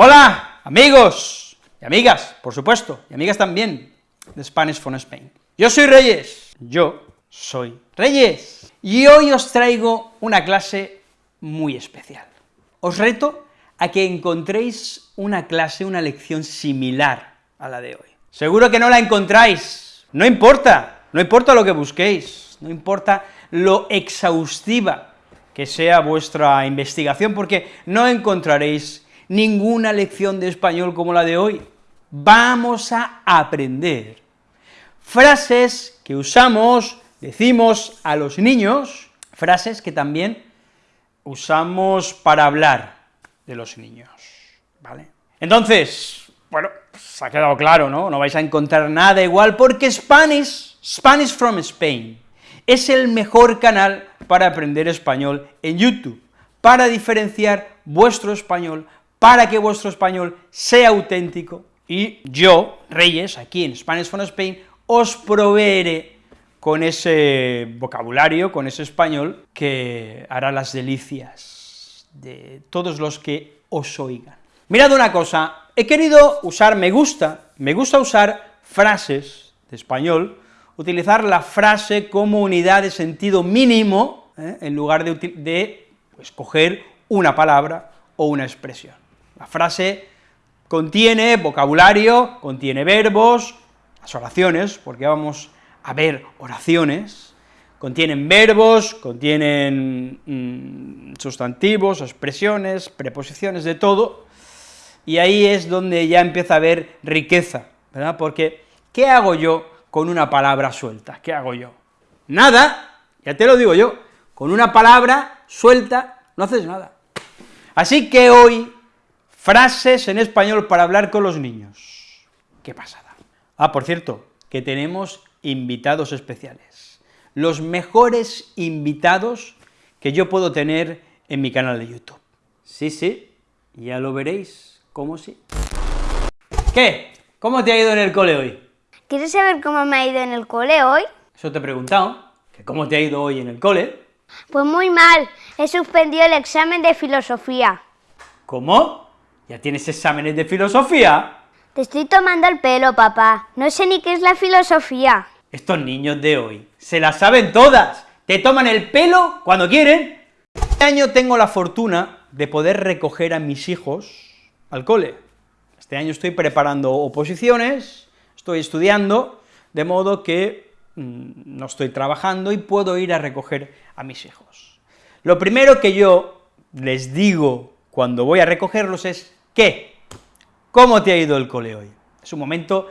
Hola, amigos y amigas, por supuesto, y amigas también, de Spanish from Spain. Yo soy Reyes, yo soy Reyes, y hoy os traigo una clase muy especial. Os reto a que encontréis una clase, una lección similar a la de hoy. Seguro que no la encontráis, no importa, no importa lo que busquéis, no importa lo exhaustiva que sea vuestra investigación, porque no encontraréis ninguna lección de español como la de hoy. Vamos a aprender frases que usamos, decimos a los niños, frases que también usamos para hablar de los niños, ¿vale? Entonces, bueno, se ha quedado claro, ¿no? No vais a encontrar nada igual, porque Spanish, Spanish from Spain, es el mejor canal para aprender español en YouTube, para diferenciar vuestro español, para que vuestro español sea auténtico, y yo, Reyes, aquí en Spanish from Spain, os proveeré con ese vocabulario, con ese español, que hará las delicias de todos los que os oigan. Mirad una cosa, he querido usar me gusta, me gusta usar frases de español, utilizar la frase como unidad de sentido mínimo, ¿eh? en lugar de, de pues, coger una palabra o una expresión. La frase contiene vocabulario, contiene verbos, las oraciones, porque vamos a ver oraciones, contienen verbos, contienen mm, sustantivos, expresiones, preposiciones, de todo, y ahí es donde ya empieza a haber riqueza, ¿verdad? Porque, ¿qué hago yo con una palabra suelta? ¿Qué hago yo? Nada, ya te lo digo yo, con una palabra suelta no haces nada. Así que hoy, frases en español para hablar con los niños. ¿Qué pasada? Ah, por cierto, que tenemos invitados especiales, los mejores invitados que yo puedo tener en mi canal de YouTube. Sí, sí, ya lo veréis, ¿cómo sí? ¿Qué? ¿Cómo te ha ido en el cole hoy? ¿Quieres saber cómo me ha ido en el cole hoy? Eso te he preguntado, que cómo te ha ido hoy en el cole. Pues muy mal, he suspendido el examen de filosofía. ¿Cómo? ¿Ya tienes exámenes de filosofía? Te estoy tomando el pelo, papá, no sé ni qué es la filosofía. Estos niños de hoy se las saben todas, te toman el pelo cuando quieren. Este año tengo la fortuna de poder recoger a mis hijos al cole. Este año estoy preparando oposiciones, estoy estudiando, de modo que mmm, no estoy trabajando y puedo ir a recoger a mis hijos. Lo primero que yo les digo cuando voy a recogerlos es, ¿qué? ¿Cómo te ha ido el cole hoy? Es un momento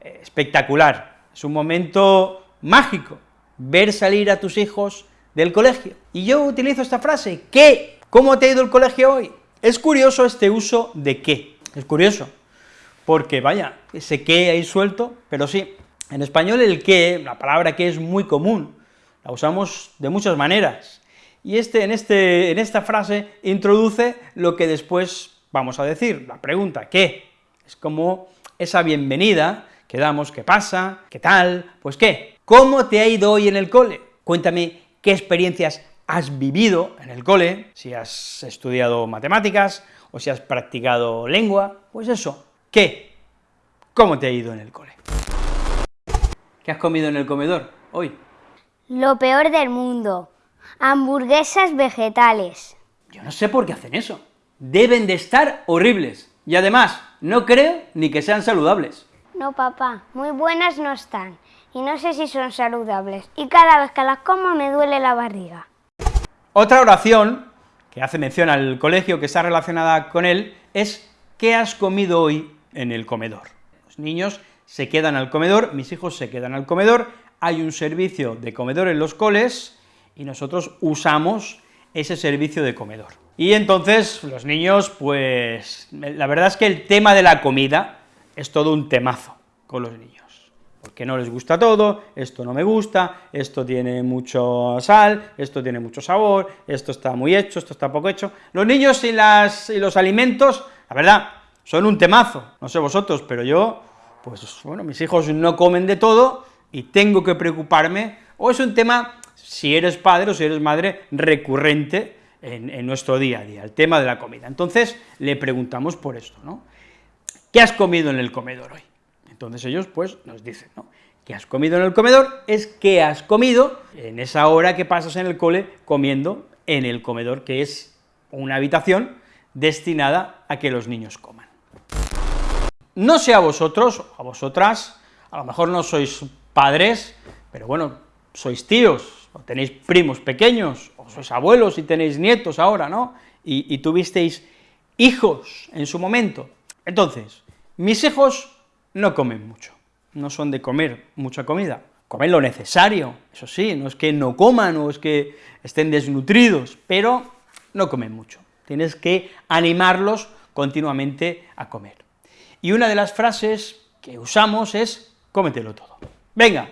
eh, espectacular, es un momento mágico, ver salir a tus hijos del colegio. Y yo utilizo esta frase, ¿qué? ¿Cómo te ha ido el colegio hoy? Es curioso este uso de qué, es curioso, porque vaya, ese qué ahí suelto, pero sí, en español el qué, la palabra qué es muy común, la usamos de muchas maneras, y este, en, este, en esta frase introduce lo que después vamos a decir, la pregunta ¿qué? Es como esa bienvenida que damos, ¿qué pasa? ¿Qué tal? Pues ¿qué? ¿Cómo te ha ido hoy en el cole? Cuéntame qué experiencias has vivido en el cole, si has estudiado matemáticas, o si has practicado lengua, pues eso, ¿Qué? ¿Cómo te ha ido en el cole? ¿Qué has comido en el comedor hoy? Lo peor del mundo, hamburguesas vegetales. Yo no sé por qué hacen eso. Deben de estar horribles. Y además, no creo ni que sean saludables. No, papá, muy buenas no están. Y no sé si son saludables. Y cada vez que las como me duele la barriga. Otra oración, que hace mención al colegio, que está relacionada con él, es ¿qué has comido hoy en el comedor. Los niños se quedan al comedor, mis hijos se quedan al comedor, hay un servicio de comedor en los coles, y nosotros usamos ese servicio de comedor. Y entonces, los niños, pues, la verdad es que el tema de la comida es todo un temazo con los niños, porque no les gusta todo, esto no me gusta, esto tiene mucho sal, esto tiene mucho sabor, esto está muy hecho, esto está poco hecho. Los niños y, las, y los alimentos, la verdad, son un temazo, no sé vosotros, pero yo, pues bueno, mis hijos no comen de todo y tengo que preocuparme, o es un tema, si eres padre o si eres madre, recurrente en, nuestro día a día, el tema de la comida. Entonces, le preguntamos por esto, ¿no? ¿Qué has comido en el comedor hoy? Entonces ellos, pues, nos dicen, ¿no? ¿Qué has comido en el comedor? Es qué has comido en esa hora que pasas en el cole comiendo en el comedor, que es una habitación destinada a que los niños coman. No sé a vosotros, a vosotras, a lo mejor no sois padres, pero bueno, sois tíos, o tenéis primos pequeños, o sois abuelos y tenéis nietos ahora, ¿no? Y, y tuvisteis hijos en su momento. Entonces, mis hijos no comen mucho, no son de comer mucha comida, comen lo necesario, eso sí, no es que no coman o es que estén desnutridos, pero no comen mucho, tienes que animarlos continuamente a comer. Y una de las frases que usamos es, cómetelo todo. Venga,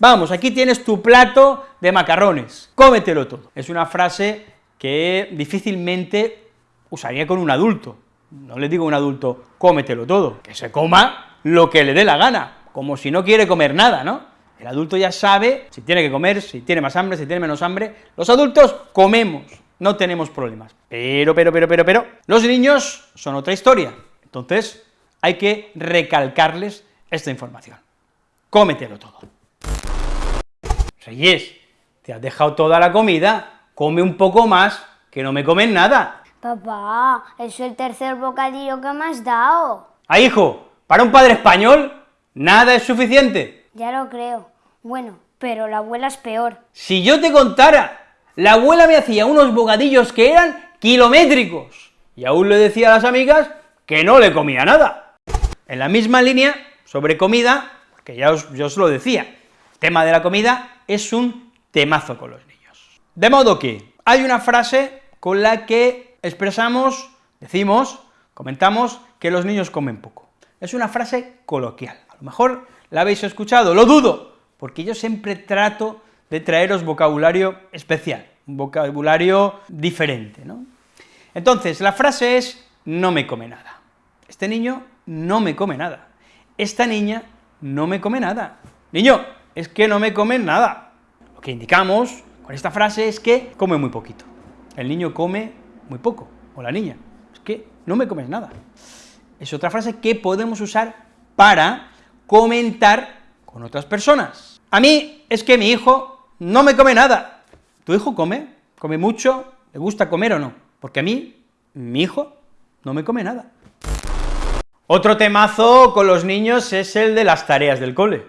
vamos, aquí tienes tu plato de macarrones, cómetelo todo. Es una frase que difícilmente usaría con un adulto, no le digo a un adulto, cómetelo todo, que se coma lo que le dé la gana, como si no quiere comer nada, ¿no? El adulto ya sabe si tiene que comer, si tiene más hambre, si tiene menos hambre. Los adultos comemos, no tenemos problemas. Pero, pero, pero, pero, pero, los niños son otra historia. Entonces, hay que recalcarles esta información. Cómetelo todo. Reyes, te has dejado toda la comida, come un poco más, que no me comen nada. Papá, eso es el tercer bocadillo que me has dado. Ah, hijo, para un padre español, nada es suficiente. Ya lo creo. Bueno, pero la abuela es peor. Si yo te contara, la abuela me hacía unos bocadillos que eran kilométricos, y aún le decía a las amigas que no le comía nada. En la misma línea, sobre comida, que ya os, yo os lo decía, el tema de la comida es un temazo con los niños. De modo que hay una frase con la que expresamos, decimos, comentamos que los niños comen poco. Es una frase coloquial, a lo mejor la habéis escuchado, lo dudo, porque yo siempre trato de traeros vocabulario especial, un vocabulario diferente, ¿no? Entonces, la frase es, no me come nada. Este niño no me come nada. Esta niña no me come nada. Niño, es que no me come nada. Lo que indicamos con esta frase es que come muy poquito. El niño come muy poco, o la niña, es que no me comes nada. Es otra frase que podemos usar para comentar con otras personas. A mí es que mi hijo no me come nada. ¿Tu hijo come? ¿Come mucho? ¿Le gusta comer o no? Porque a mí, mi hijo, no me come nada. Otro temazo con los niños es el de las tareas del cole.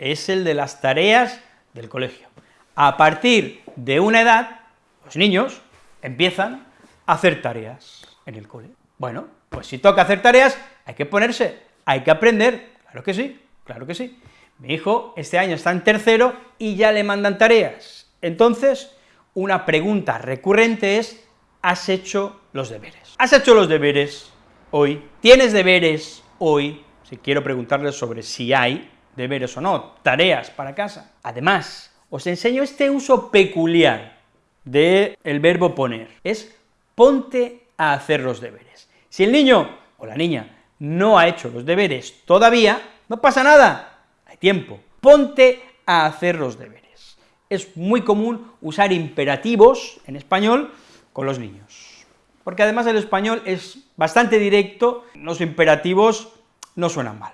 Es el de las tareas del colegio. A partir de una edad, los niños empiezan a hacer tareas en el cole. Bueno, pues si toca hacer tareas, hay que ponerse, hay que aprender, claro que sí, claro que sí. Mi hijo este año está en tercero y ya le mandan tareas. Entonces, una pregunta recurrente es, ¿has hecho los deberes? ¿Has hecho los deberes hoy? ¿Tienes deberes hoy? Si quiero preguntarles sobre si hay deberes o no, tareas para casa. Además, os enseño este uso peculiar del el verbo poner, es ponte a hacer los deberes. Si el niño o la niña no ha hecho los deberes todavía, no pasa nada, hay tiempo, ponte a hacer los deberes. Es muy común usar imperativos en español con los niños, porque además el español es bastante directo, los imperativos no suenan mal.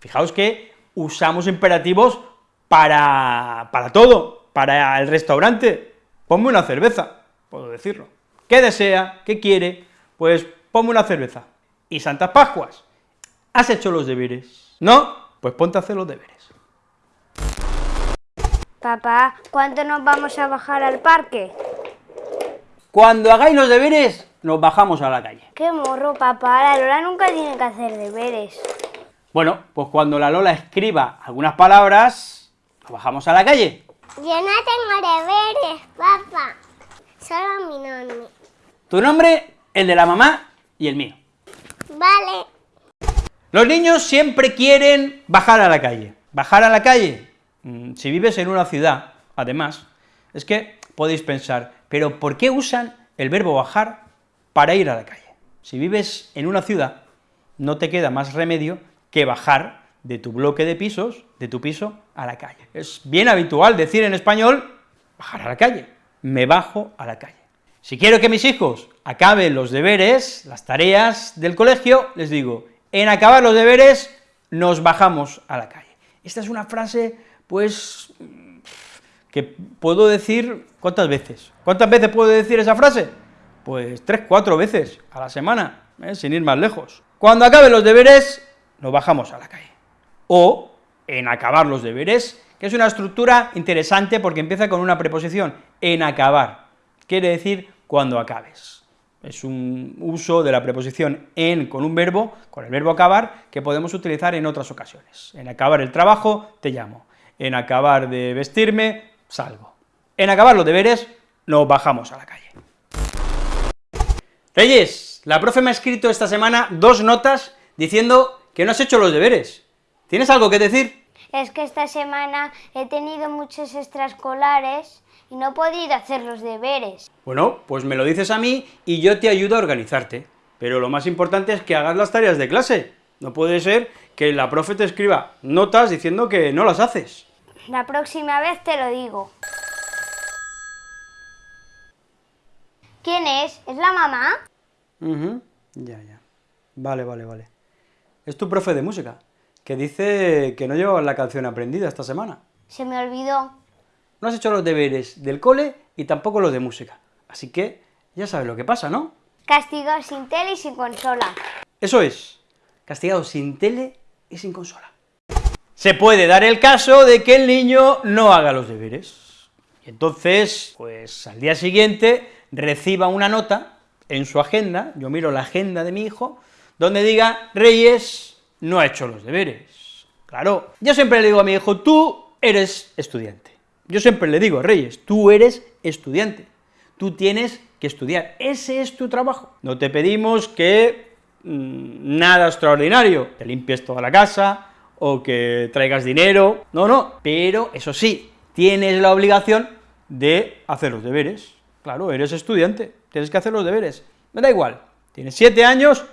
Fijaos que usamos imperativos para, para todo, para el restaurante, ponme una cerveza, puedo decirlo. ¿Qué desea? ¿Qué quiere? Pues ponme una cerveza. ¿Y Santas Pascuas? ¿Has hecho los deberes? ¿No? Pues ponte a hacer los deberes. Papá, ¿cuándo nos vamos a bajar al parque? Cuando hagáis los deberes, nos bajamos a la calle. ¡Qué morro, papá! La Lola nunca tiene que hacer deberes. Bueno, pues cuando la Lola escriba algunas palabras, nos bajamos a la calle. Yo no tengo deberes, papá. Solo mi nombre. Tu nombre, el de la mamá y el mío. Vale. Los niños siempre quieren bajar a la calle. Bajar a la calle, mm, si vives en una ciudad, además, es que podéis pensar, pero ¿por qué usan el verbo bajar para ir a la calle? Si vives en una ciudad, no te queda más remedio que bajar de tu bloque de pisos, de tu piso, a la calle. Es bien habitual decir en español, bajar a la calle, me bajo a la calle. Si quiero que mis hijos acaben los deberes, las tareas del colegio, les digo, en acabar los deberes nos bajamos a la calle. Esta es una frase, pues, que puedo decir, ¿cuántas veces? ¿Cuántas veces puedo decir esa frase? Pues tres, cuatro veces a la semana, ¿eh? sin ir más lejos. Cuando acaben los deberes, nos bajamos a la calle. O, en acabar los deberes, que es una estructura interesante porque empieza con una preposición, en acabar, quiere decir cuando acabes. Es un uso de la preposición en con un verbo, con el verbo acabar, que podemos utilizar en otras ocasiones. En acabar el trabajo, te llamo. En acabar de vestirme, salgo. En acabar los deberes, nos bajamos a la calle. Reyes, la profe me ha escrito esta semana dos notas diciendo que no has hecho los deberes. ¿Tienes algo que decir? Es que esta semana he tenido muchos extraescolares y no he podido hacer los deberes. Bueno, pues me lo dices a mí y yo te ayudo a organizarte. Pero lo más importante es que hagas las tareas de clase. No puede ser que la profe te escriba notas diciendo que no las haces. La próxima vez te lo digo. ¿Quién es? ¿Es la mamá? Ujú, Ya, ya. Vale, vale, vale. Es tu profe de música, que dice que no llevabas la canción aprendida esta semana. Se me olvidó. No has hecho los deberes del cole y tampoco los de música. Así que ya sabes lo que pasa, ¿no? Castigado sin tele y sin consola. Eso es, castigado sin tele y sin consola. Se puede dar el caso de que el niño no haga los deberes. Y entonces, pues al día siguiente reciba una nota en su agenda, yo miro la agenda de mi hijo, donde diga, Reyes no ha hecho los deberes. Claro, yo siempre le digo a mi hijo, tú eres estudiante. Yo siempre le digo, Reyes, tú eres estudiante, tú tienes que estudiar, ese es tu trabajo. No te pedimos que mm, nada extraordinario, que limpies toda la casa, o que traigas dinero, no, no, pero eso sí, tienes la obligación de hacer los deberes, claro, eres estudiante, tienes que hacer los deberes, me da igual, tienes siete años,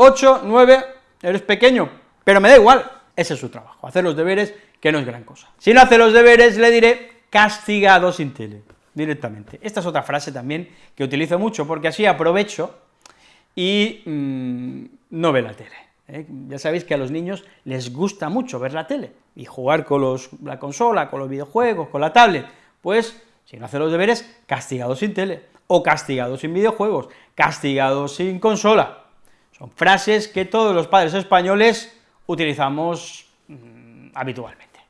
ocho, nueve, eres pequeño, pero me da igual, ese es su trabajo, hacer los deberes, que no es gran cosa. Si no hace los deberes, le diré castigado sin tele, directamente. Esta es otra frase también que utilizo mucho, porque así aprovecho y mm, no ve la tele. ¿eh? Ya sabéis que a los niños les gusta mucho ver la tele y jugar con los, la consola, con los videojuegos, con la tablet, pues si no hace los deberes, castigado sin tele, o castigado sin videojuegos, castigado sin consola. Son frases que todos los padres españoles utilizamos mm, habitualmente.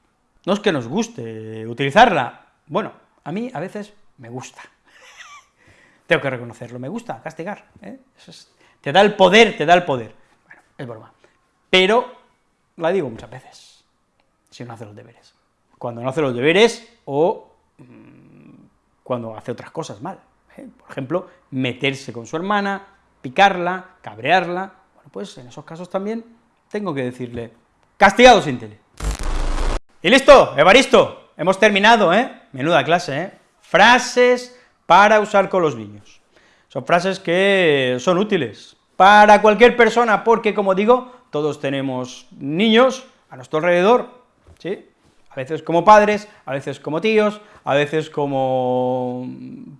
No es que nos guste utilizarla, bueno, a mí a veces me gusta. Tengo que reconocerlo, me gusta castigar, ¿eh? Es- te da el poder, te da el poder. Bueno, es broma. Pero la digo muchas veces, si no hace los deberes. Cuando no hace los deberes o mm, cuando hace otras cosas mal. ¿eh? Por ejemplo, meterse con su hermana, picarla, cabrearla. Bueno, pues en esos casos también tengo que decirle, castigado sin tele. Y listo, Evaristo, hemos terminado, ¿eh? Menuda clase, ¿eh? Frases para usar con los niños. Son frases que son útiles para cualquier persona, porque, como digo, todos tenemos niños a nuestro alrededor, ¿sí? A veces como padres, a veces como tíos, a veces como mm,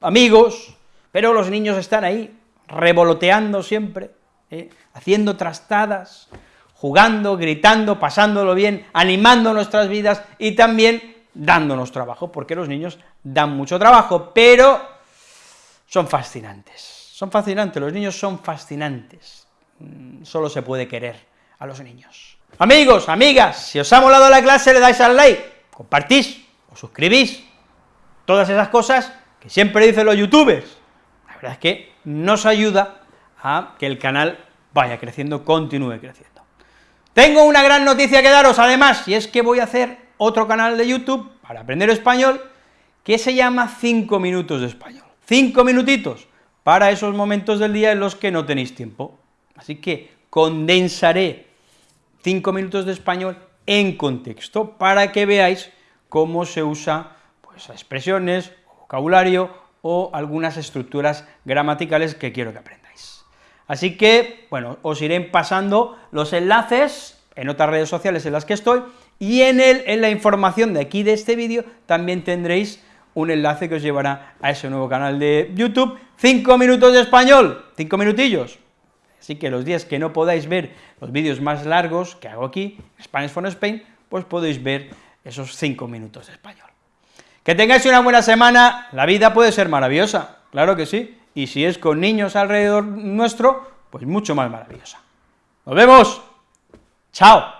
amigos, pero los niños están ahí, revoloteando siempre, ¿eh? haciendo trastadas, jugando, gritando, pasándolo bien, animando nuestras vidas y también dándonos trabajo, porque los niños dan mucho trabajo, pero son fascinantes, son fascinantes, los niños son fascinantes, Mm, solo se puede querer a los niños. Amigos, amigas, si os ha molado la clase le dais al like, compartís, os suscribís, todas esas cosas que siempre dicen los youtubers. La verdad es que nos ayuda a que el canal vaya creciendo, continúe creciendo. Tengo una gran noticia que daros, además, y es que voy a hacer otro canal de YouTube para aprender español, que se llama 5 minutos de español. 5 minutitos para esos momentos del día en los que no tenéis tiempo. Así que condensaré 5 minutos de español en contexto, para que veáis cómo se usa pues, expresiones, vocabulario o algunas estructuras gramaticales que quiero que aprendáis. Así que, bueno, os iré pasando los enlaces en otras redes sociales en las que estoy, y en, el, en la información de aquí de este vídeo también tendréis un enlace que os llevará a ese nuevo canal de YouTube, 5 minutos de español, 5 minutillos. Así que los días que no podáis ver los vídeos más largos que hago aquí, Spanish for Spain, pues podéis ver esos 5 minutos de español. Que tengáis una buena semana, la vida puede ser maravillosa, claro que sí, y si es con niños alrededor nuestro, pues mucho más maravillosa. ¡Nos vemos! ¡Chao!